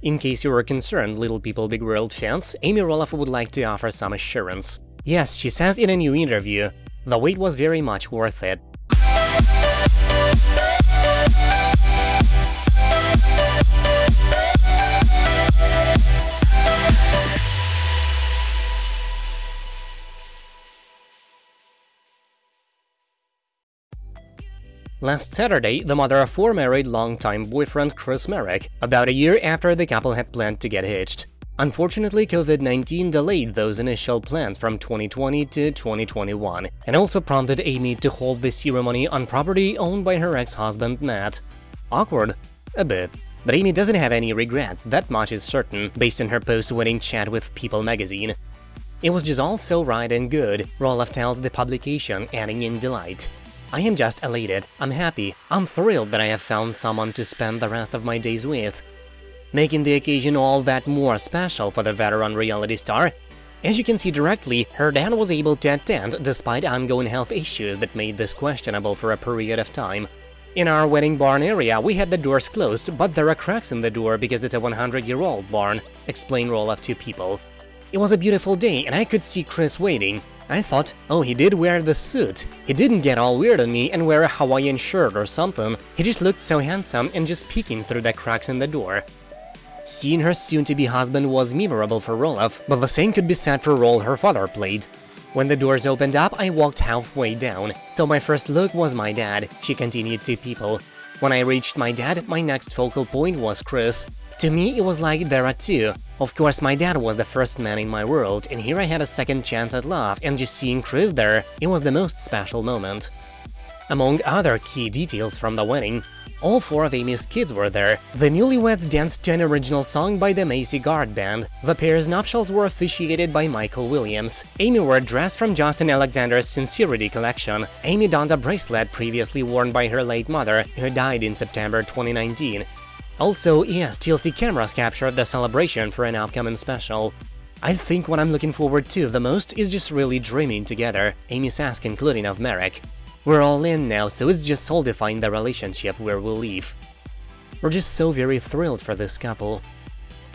In case you were concerned, Little People Big World fans, Amy Roloff would like to offer some assurance. Yes, she says in a new interview, the wait was very much worth it. Last Saturday, the mother of four married longtime boyfriend Chris Marek, about a year after the couple had planned to get hitched. Unfortunately, COVID-19 delayed those initial plans from 2020 to 2021, and also prompted Amy to hold the ceremony on property owned by her ex-husband Matt. Awkward? A bit. But Amy doesn't have any regrets, that much is certain, based on her post-wedding chat with People magazine. It was just all so right and good, Roloff tells the publication, adding in delight. I am just elated, I'm happy, I'm thrilled that I have found someone to spend the rest of my days with. Making the occasion all that more special for the veteran reality star, as you can see directly, her dad was able to attend despite ongoing health issues that made this questionable for a period of time. In our wedding barn area, we had the doors closed, but there are cracks in the door because it's a 100-year-old barn, explained Roloff to People. It was a beautiful day and I could see Chris waiting, I thought, oh, he did wear the suit. He didn't get all weird on me and wear a Hawaiian shirt or something. He just looked so handsome and just peeking through the cracks in the door. Seeing her soon-to-be husband was memorable for Roloff, but the same could be said for role her father played. When the doors opened up, I walked halfway down, so my first look was my dad, she continued to people. When I reached my dad, my next focal point was Chris. To me, it was like there are two. Of course, my dad was the first man in my world, and here I had a second chance at love, and just seeing Chris there, it was the most special moment. Among other key details from the wedding, all four of Amy's kids were there. The newlyweds danced to an original song by the Macy Guard Band. The pair's nuptials were officiated by Michael Williams. Amy wore a dress from Justin Alexander's Sincerity collection. Amy donned a bracelet previously worn by her late mother, who died in September 2019. Also, yes, TLC cameras captured the celebration for an upcoming special. I think what I'm looking forward to the most is just really dreaming together, Amy says concluding of Marek. We're all in now, so it's just solidifying the relationship where we'll leave. We're just so very thrilled for this couple.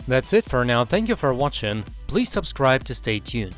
That's it for now, thank you for watching, please subscribe to stay tuned.